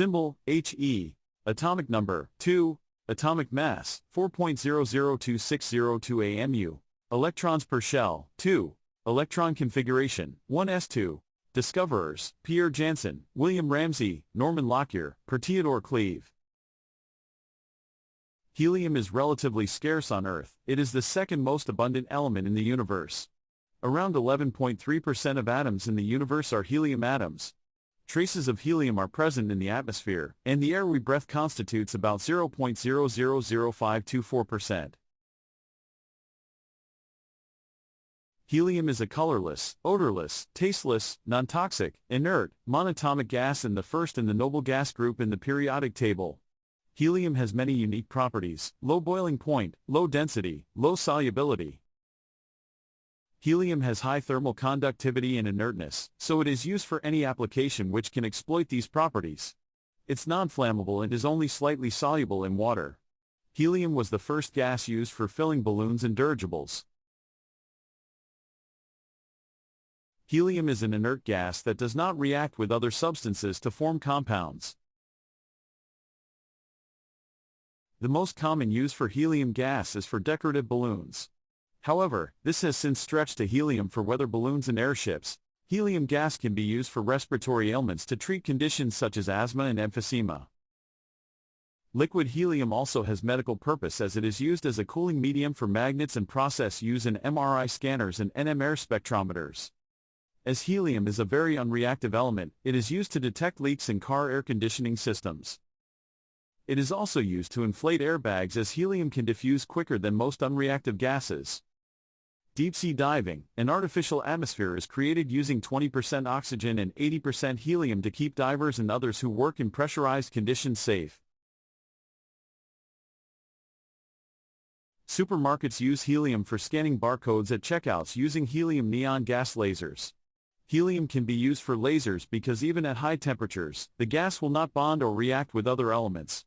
Symbol, He. Atomic number, 2. Atomic mass, 4.002602 AMU. Electrons per shell, 2. Electron configuration, 1s2. Discoverers, Pierre Janssen, William Ramsay, Norman Lockyer, Per Teodor Cleve. Helium is relatively scarce on Earth. It is the second most abundant element in the universe. Around 11.3% of atoms in the universe are helium atoms. Traces of helium are present in the atmosphere, and the air we breathe constitutes about 0.000524%. Helium is a colorless, odorless, tasteless, non-toxic, inert, monatomic gas and the first in the noble gas group in the periodic table. Helium has many unique properties, low boiling point, low density, low solubility. Helium has high thermal conductivity and inertness, so it is used for any application which can exploit these properties. It's non-flammable and is only slightly soluble in water. Helium was the first gas used for filling balloons and dirigibles. Helium is an inert gas that does not react with other substances to form compounds. The most common use for helium gas is for decorative balloons. However, this has since stretched to helium for weather balloons and airships. Helium gas can be used for respiratory ailments to treat conditions such as asthma and emphysema. Liquid helium also has medical purpose as it is used as a cooling medium for magnets and process use in MRI scanners and NMR spectrometers. As helium is a very unreactive element, it is used to detect leaks in car air conditioning systems. It is also used to inflate airbags as helium can diffuse quicker than most unreactive gases. Deep-sea diving, an artificial atmosphere is created using 20% oxygen and 80% helium to keep divers and others who work in pressurized conditions safe. Supermarkets use helium for scanning barcodes at checkouts using helium neon gas lasers. Helium can be used for lasers because even at high temperatures, the gas will not bond or react with other elements.